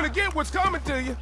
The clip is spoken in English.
gonna get what's coming to you.